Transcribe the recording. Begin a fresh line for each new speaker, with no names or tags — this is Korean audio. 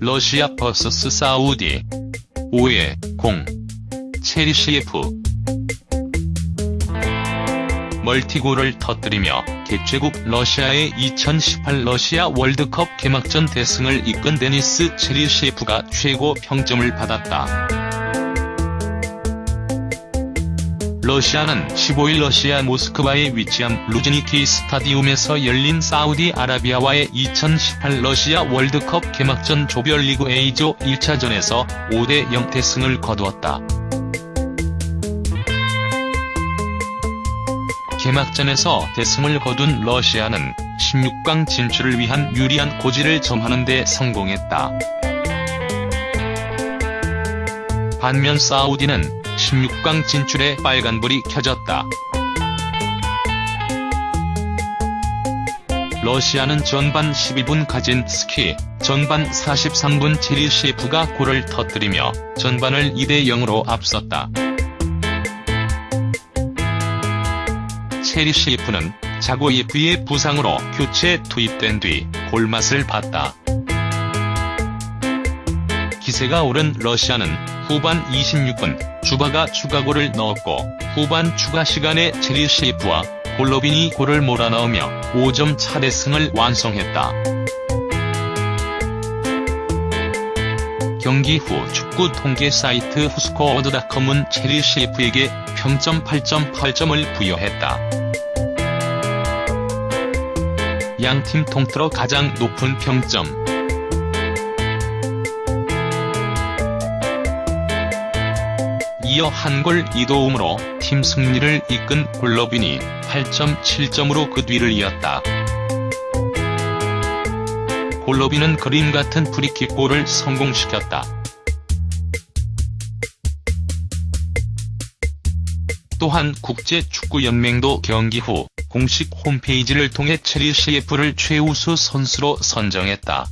러시아 vs 사우디. 5대 0 체리시예프 멀티골을 터뜨리며 개최국 러시아의 2018 러시아 월드컵 개막전 대승을 이끈 데니스 체리시예프가 최고 평점을 받았다. 러시아는 15일 러시아 모스크바에 위치한 루즈니키 스타디움에서 열린 사우디아라비아와의 2018 러시아 월드컵 개막전 조별리그 A조 1차전에서 5대 0 대승을 거두었다. 개막전에서 대승을 거둔 러시아는 16강 진출을 위한 유리한 고지를 점하는 데 성공했다. 반면 사우디는 16강 진출에 빨간불이 켜졌다. 러시아는 전반 12분 가진스키, 전반 43분 체리셰프가 골을 터뜨리며 전반을 2대0으로 앞섰다. 체리셰프는 자고예프의 부상으로 교체 투입된 뒤 골맛을 봤다. 기세가 오른 러시아는 후반 26분 주바가 추가골을 넣었고 후반 추가 시간에 체리셰프와 골로빈이 골을 몰아넣으며 5점 차 대승을 완성했다. 경기 후 축구 통계 사이트 후스코어드닷컴은 체리 셰프에게 평점 8.8점을 부여했다. 양팀 통틀어 가장 높은 평점 이어 한골 2도움으로 팀 승리를 이끈 골로빈이 8.7점으로 그 뒤를 이었다. 골로빈은 그림 같은 프리킥 골을 성공시켰다. 또한 국제축구연맹도 경기 후 공식 홈페이지를 통해 체리셰프를 최우수 선수로 선정했다.